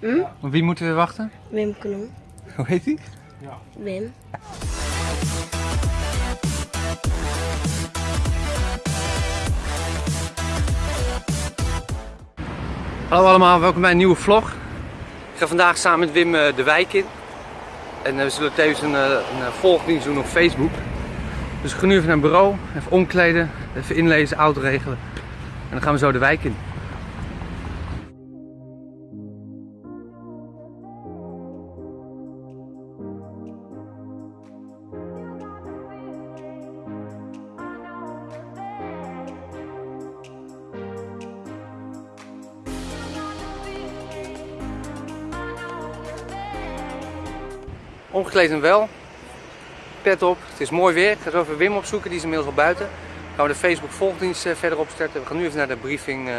Hm? Op wie moeten we wachten? Wim Knol. Hoe heet hij? Wim. Hallo allemaal, welkom bij een nieuwe vlog. Ik ga vandaag samen met Wim eh, de wijk in. En eh, we zullen tevens een, eh, een volgdienst doen op Facebook. Dus we gaan nu even naar het bureau, even omkleden, even inlezen, auto regelen. En dan gaan we zo de wijk in. Omgekleed en wel. Pet op. Het is mooi weer. Ik ga zo even Wim opzoeken. Die is inmiddels al buiten. Dan gaan we de Facebook volgdienst eh, verder opstarten. We gaan nu even naar de briefing eh,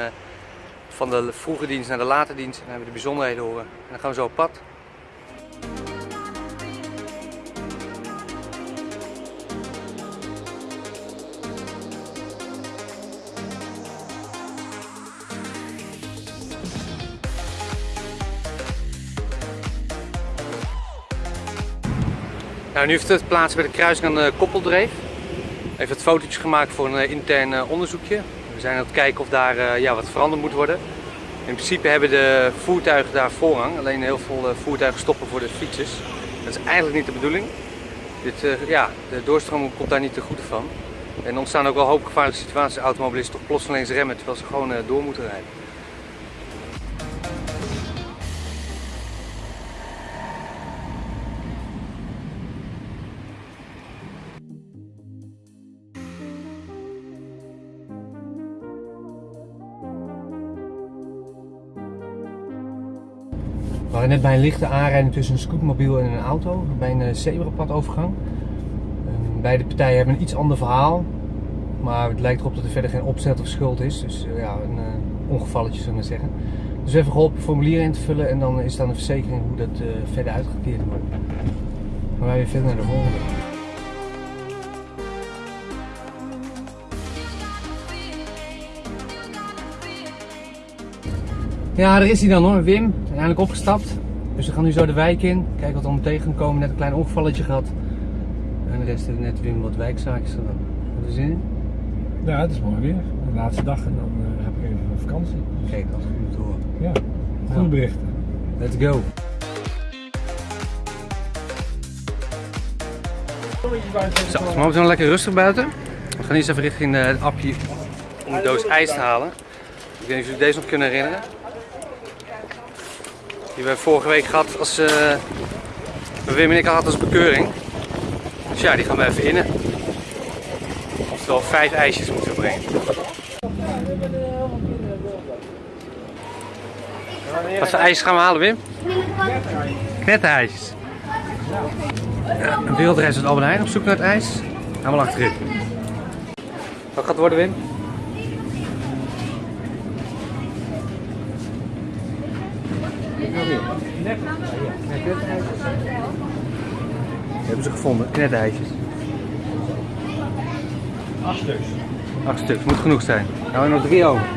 van de vroege dienst naar de late dienst. En dan hebben we de bijzonderheden horen. En dan gaan we zo op pad. Nou, nu heeft het plaats bij de kruising aan de Koppeldreef. Even het fotootjes gemaakt voor een eh, intern eh, onderzoekje. We zijn aan het kijken of daar eh, ja, wat veranderd moet worden. In principe hebben de voertuigen daar voorrang. Alleen heel veel voertuigen stoppen voor de fietsers. Dat is eigenlijk niet de bedoeling. Dit, ja, de doorstroming komt daar niet te goede van. En ontstaan ook wel hoop gevaarlijke situaties. Automobilisten toch plotseling remmen terwijl ze gewoon door moeten rijden. Net bij een lichte aanrijding tussen een scootmobiel en een auto bij een eh, zebrapadovergang. Beide partijen hebben een iets ander verhaal, maar het lijkt erop dat er verder geen opzet of schuld is. Dus eh, ja, een eh, ongevalletje zullen we zeggen. Dus even geholpen formulier in te vullen en dan is dan de verzekering hoe dat eh, verder uitgekeerd wordt. Dan gaan wij weer verder naar de volgende. Ja, daar is hij dan hoor, Wim. Eindelijk opgestapt. Dus we gaan nu zo de wijk in. Kijken wat we om tegenkomen. Net een klein ongevalletje gehad. En de rest heeft net Wim wat wijkzaakjes gedaan. Heb je zin in? Ja, het is mooi weer. De laatste dag en dan eh, heb ik even een vakantie. Kijk, dat is goed te horen. Ja, goede Ja. berichten. Let's go. Zo, het is momenteel lekker rustig buiten. We gaan eerst even richting eh, het appje om de doos ijs te halen. Ik weet niet of jullie deze nog kunnen herinneren. Die hebben we vorige week gehad als Wim en ik hadden als bekeuring. Dus ja, die gaan we even innen. Oftewel vijf ijsjes moeten we brengen. Wat voor ijsjes gaan we halen, Wim? Knetterijsjes. Ja, een wereldreis uit Albert Heijn op zoek naar het ijs. Helemaal achterin. Wat gaat het worden, Wim? Hebben ze gevonden, knetterijsjes. Acht stuks. Acht stuks, moet genoeg zijn. Nou, er nog drie over.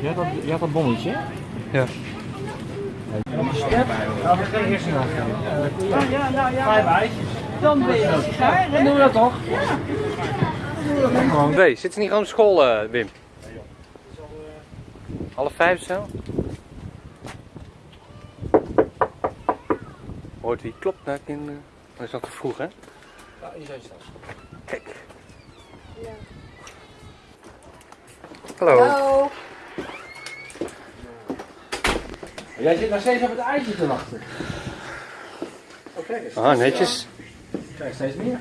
Je had dat, je had dat bonnetje? Ja. Nou, we gaan eerst naar gaan. Ja, nou ja, Vijf ijsjes. dan ben je klaar. Dan doen we dat toch? Nee, zit ze niet gewoon op school, eh, Wim? Half vijf of zo? Hoort wie klopt naar kinderen? Dat is nog te vroeg, hè? Ja, hier zijn ze. Kijk. Hallo. Hallo. Jij zit nog steeds op het ijsje te wachten. Oh, kijk eens. Ah, netjes. Kijk, steeds meer.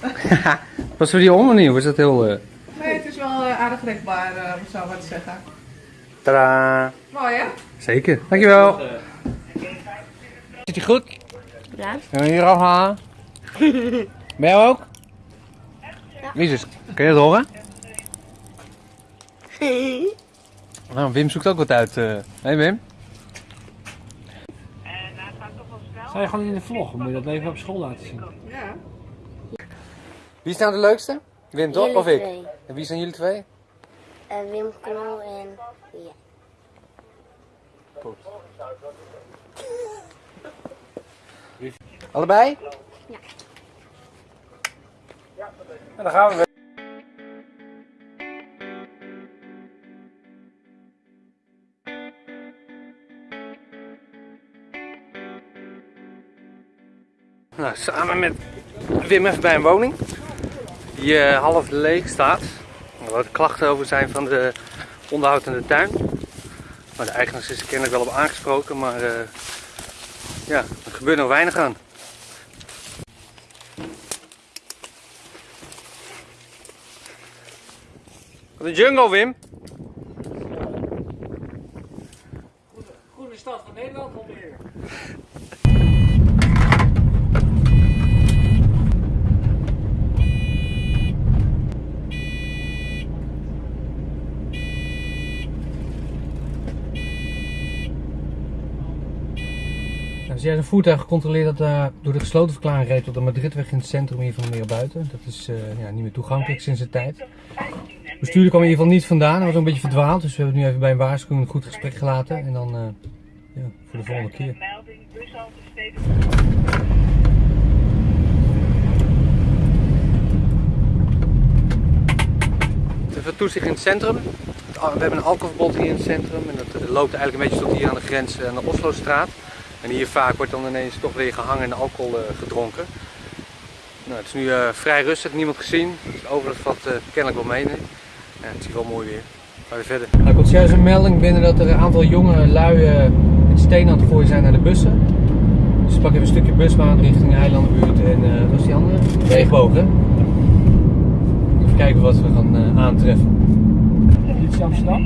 Was voor die om of? Was dat heel... eh Nee, het is wel eh, aardig rekbaar, om zo wat te zeggen. Tadaa. Mooi hè? Zeker. Dankjewel. Zit je goed? Ja. Kunnen we hier afhalen? Ben jij ook? Jezus, kun je dat horen? Nou, Wim zoekt ook wat uit. Hé hey Wim? Sta je gewoon in de vlog? Moet je dat even op school laten zien? Ja. Wie is nou de leukste? Wim toch? Of ik? En wie zijn jullie twee? Eh, Wim Knol en ja. Allebei? Ja. En dan gaan we weer. Nou, samen met Wim even bij een woning. Die eh, half leeg staat. Er wat klachten over zijn van de onderhoud in de tuin. Maar de eigenaar is er kennelijk wel op aangesproken, maar eh, ja, er gebeurt nog weinig aan. Wat een jungle, Wim. Groene stad van Nederland alweer. Als jij een voertuig gecontroleerd dat eh, door de gesloten verklaring reed tot de Madridweg in het centrum hier van de meer buiten. Dat is eh, ja, niet meer toegankelijk sinds de tijd. De bestuurder kwam in ieder geval niet vandaan, hij was een beetje verdwaald. Dus we hebben nu even bij een waarschuwing een goed gesprek gelaten. En dan eh, ja, voor de volgende keer. Even toezicht in het centrum. We hebben een alcoholverbod hier in het centrum en dat loopt eigenlijk een beetje tot hier aan de grens aan de Oslostraat. En hier vaak wordt dan ineens toch weer gehangen en alcohol gedronken. Nou, het is nu vrij rustig, niemand gezien. Dus overigens valt uh, kennelijk wel mee. Nee. Ja, het is wel mooi weer. Gaan we verder. Nou, er komt juist een melding binnen dat er een aantal jonge lui met stenen aan het gooien zijn naar de bussen. Dus we pakken even een stukje busbaan richting de eilandenbuurt en wat was die andere? Regenboog, hè? Even kijken wat we gaan aantreffen. Politie Amsterdam?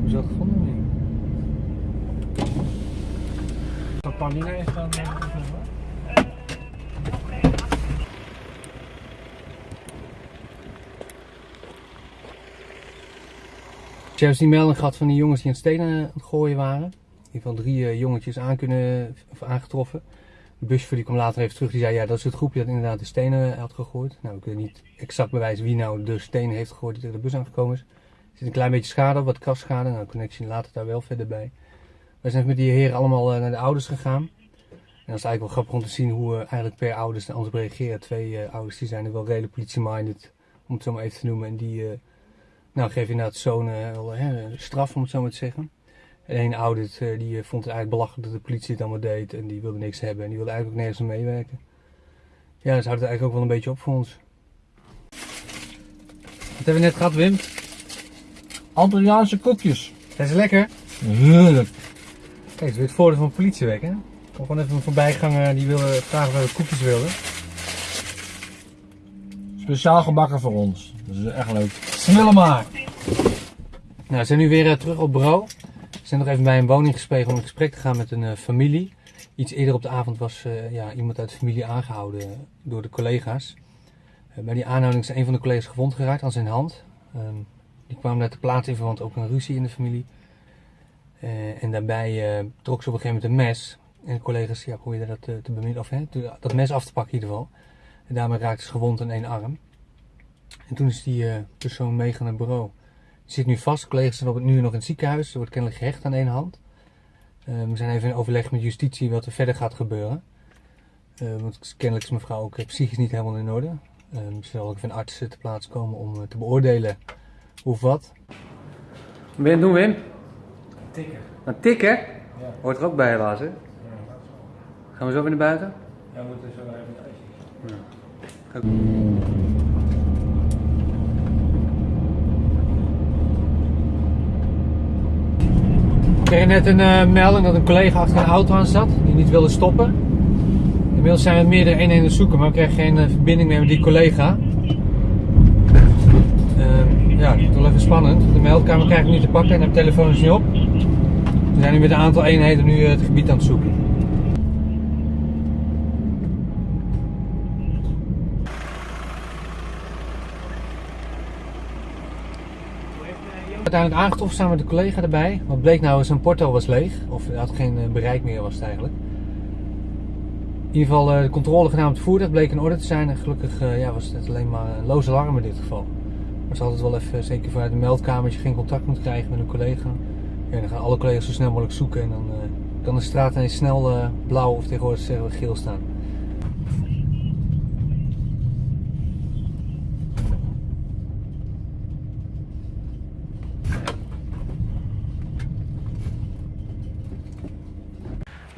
Hoe is dat gevonden? Dat Paulina heeft dan. Hebt die melding gehad van die jongens die aan het stenen aan het gooien waren. In geval drie uh, jongetjes aan kunnen, of aangetroffen. De buschauffeur die kwam later even terug, die zei ja dat is het groepje dat inderdaad de stenen had gegooid. Nou we kunnen niet exact bewijzen wie nou de stenen heeft gegooid die tegen de bus aangekomen is. Er zit een klein beetje schade op, wat kastschade. Nou connectie later daar wel verder bij. Wij zijn met die heren allemaal uh, naar de ouders gegaan. En dat is eigenlijk wel grappig om te zien hoe uh, eigenlijk per ouders naar ons reageren. Twee ouders die zijn er wel redelijk politie-minded, om het zo maar even te noemen. En die nou, geven inderdaad zo'n wel straf, om het zo maar te zeggen. En een ouder die vond het eigenlijk belachelijk dat de politie het allemaal deed. En die wilde niks hebben en die wilde eigenlijk ook nergens aan meewerken. Ja, dus houdt het eigenlijk ook wel een beetje op voor ons. Wat hebben we net gehad, Wim? Antilliaanse koekjes. Zijn ze lekker? Heerlijk. Kijk, het is weer het voordeel van politiewerk, hè? Kom gewoon even een voorbijganger die wilde vragen of we koekjes wilden. Speciaal gebakken voor ons. Dat is echt leuk. Snelle maar. Nou, we zijn nu weer uh, terug op bureau. We zijn nog even bij een woning gespegen om in gesprek te gaan met een uh, familie. Iets eerder op de avond was uh, ja, iemand uit de familie aangehouden door de collega's. bij die aanhouding is een van de collega's gewond geraakt aan zijn hand. Um, die kwam daar te plaatsen in verband ook een ruzie in de familie. En daarbij trok ze op een gegeven moment een mes. En de collega's probeerden dat te, bemiddelen, of hè, dat mes af te pakken in ieder geval. En daarmee raakte ze gewond aan één arm. En toen is die uh, persoon meegaan naar het bureau. Die zit nu vast. De collega's zijn op het, nu nog in het ziekenhuis. Ze wordt kennelijk gehecht aan één hand. we zijn even in overleg met justitie wat er verder gaat gebeuren. want kennelijk is mevrouw ook psychisch niet helemaal in orde. Ze zal ook even een arts te plaats komen om te beoordelen hoe of wat. Wat ben je aan het doen, Wim? Tikken. Aan tikken? Ja. Hoort er ook bij helaas, hè? Ja, Gaan we zo weer naar buiten? ja we moeten zo even het ijsje. Ik kreeg net een uh, melding dat een collega achter een auto aan zat die niet wilde stoppen. Inmiddels zijn we meerdere eenheden aan zoeken, maar we kregen geen uh, verbinding meer met die collega. Uh, ja, het is wel even spannend. De meldkamer krijg ik niet te pakken en de telefoon is niet op. We zijn nu met een aantal eenheden nu uh, het gebied aan het zoeken. Uiteindelijk aangetroffen samen met de collega erbij. Wat bleek nou, zijn porto was leeg. Of had geen bereik meer was eigenlijk. In ieder geval uh, de controle gedaan het voertuig bleek in orde te zijn. Gelukkig uh, ja, was het alleen maar een loze alarm in dit geval. Maar ze had het wel even, zeker vanuit de meldkamer, je geen contact moet krijgen met een collega. Ja, dan gaan alle collega's zo snel mogelijk zoeken en dan eh, kan de straat ineens snel eh, blauw of tegenwoordig zeggen geel staan.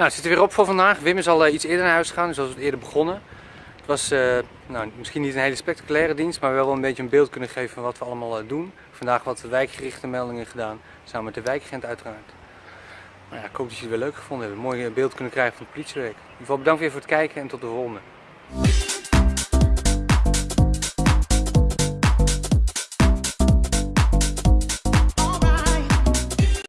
Nou, het zit er weer op voor vandaag. Wim is al eh, iets eerder naar huis gegaan, zoals we het eerder begonnen. Het was eh, nou, misschien niet een hele spectaculaire dienst, maar wel een beetje een beeld kunnen geven van wat we allemaal eh, doen. Vandaag wat wijkgerichte meldingen gedaan, samen met de wijkagent uiteraard. Nou ja, ik hoop dat jullie het weer leuk gevonden hebben. Een mooi beeld kunnen krijgen van het politiewerk. In ieder geval bedankt weer voor het kijken en tot de volgende.